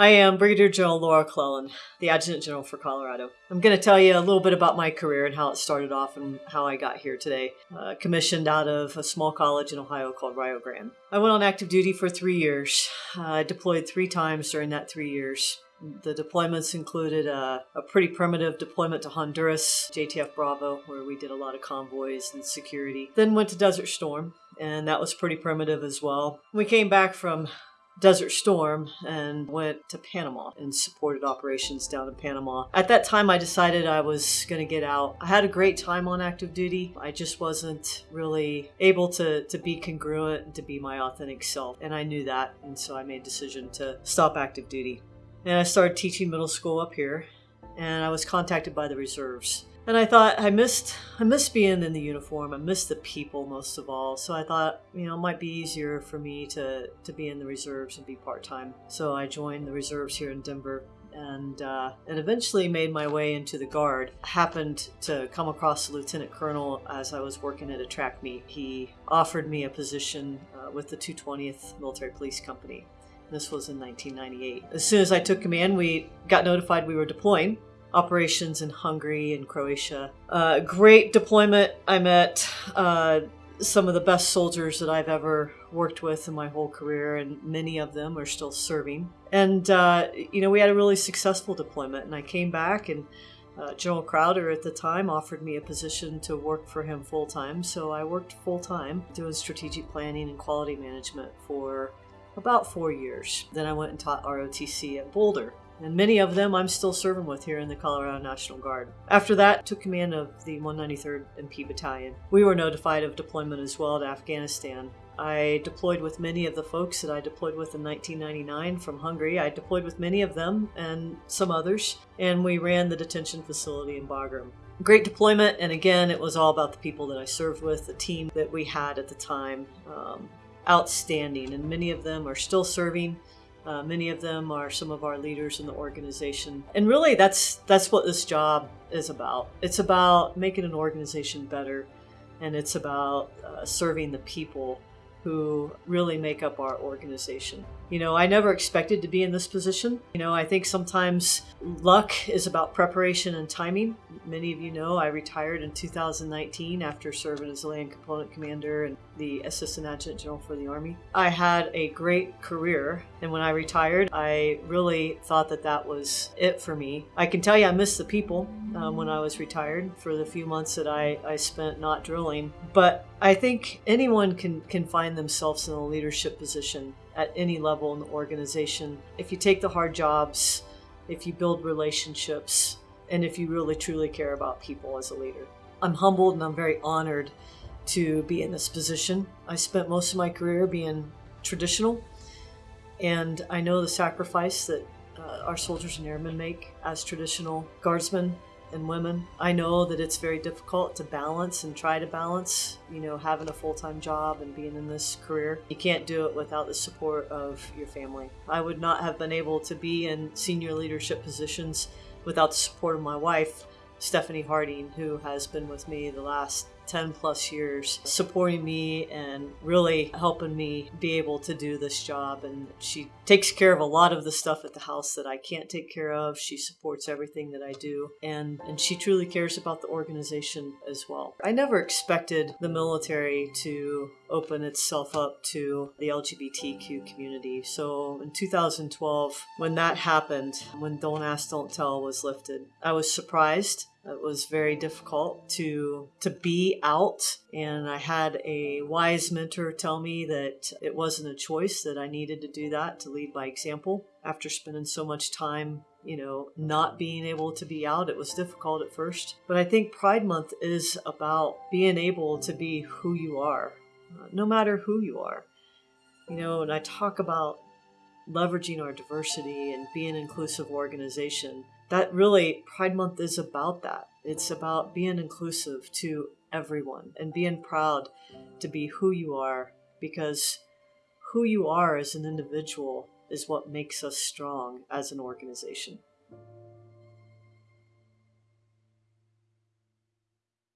I am Brigadier General Laura Clellan, the Adjutant General for Colorado. I'm going to tell you a little bit about my career and how it started off and how I got here today. Uh, commissioned out of a small college in Ohio called Rio Grande. I went on active duty for three years. Uh, I deployed three times during that three years. The deployments included a, a, pretty primitive deployment to Honduras, JTF Bravo, where we did a lot of convoys and security. Then went to Desert Storm, and that was pretty primitive as well. We came back from Desert Storm and went to Panama and supported operations down in Panama. At that time, I decided I was going to get out. I had a great time on active duty. I just wasn't really able to, to be congruent and to be my authentic self. And I knew that. And so I made a decision to stop active duty. And I started teaching middle school up here. And I was contacted by the reserves and I thought I missed I missed being in the uniform. I missed the people most of all. So I thought, you know, it might be easier for me to to be in the reserves and be part time. So I joined the reserves here in Denver. And uh, and eventually made my way into the guard. Happened to come across the lieutenant colonel as I was working at a track meet. He offered me a position uh, with the 220th Military Police Company. This was in 1998. As soon as I took command, we got notified we were deploying operations in Hungary and Croatia. Uh, great deployment. I met uh, some of the best soldiers that I've ever worked with in my whole career, and many of them are still serving. And, uh, you know, we had a really successful deployment, and I came back and uh, General Crowder at the time offered me a position to work for him full time, so I worked full time doing strategic planning and quality management for about four years. Then I went and taught ROTC at Boulder and many of them I'm still serving with here in the Colorado National Guard. After that, took command of the 193rd MP Battalion. We were notified of deployment as well to Afghanistan. I deployed with many of the folks that I deployed with in 1999 from Hungary. I deployed with many of them and some others, and we ran the detention facility in Bagram. Great deployment, and again, it was all about the people that I served with, the team that we had at the time. Um, outstanding, and many of them are still serving. Uh, many of them are some of our leaders in the organization, and really, that's that's what this job is about. It's about making an organization better, and it's about uh, serving the people who really make up our organization. You know, I never expected to be in this position. You know, I think sometimes luck is about preparation and timing. Many of you know I retired in 2019 after serving as a land component commander and the assistant adjutant general for the Army. I had a great career, and when I retired, I really thought that that was it for me. I can tell you I missed the people um, when I was retired for the few months that I, I spent not drilling, but I think anyone can, can find themselves in a leadership position at any level in the organization. If you take the hard jobs, if you build relationships, and if you really truly care about people as a leader. I'm humbled and I'm very honored to be in this position. I spent most of my career being traditional, and I know the sacrifice that uh, our soldiers and airmen make as traditional guardsmen and women. I know that it's very difficult to balance and try to balance, you know, having a full time job and being in this career. You can't do it without the support of your family. I would not have been able to be in senior leadership positions without the support of my wife, Stephanie Harding, who has been with me the last 10 plus years supporting me and really helping me be able to do this job. And she takes care of a lot of the stuff at the house that I can't take care of. She supports everything that I do. And, and she truly cares about the organization as well. I never expected the military to open itself up to the LGBTQ community. So in 2012, when that happened, when Don't Ask, Don't Tell was lifted, I was surprised it was very difficult to to be out and I had a wise mentor tell me that it wasn't a choice that I needed to do that to lead by example. After spending so much time, you know, not being able to be out, it was difficult at first. But I think Pride Month is about being able to be who you are, uh, no matter who you are. You know, and I talk about leveraging our diversity and being an inclusive organization that really Pride Month is about that. It's about being inclusive to everyone and being proud to be who you are because who you are as an individual is what makes us strong as an organization.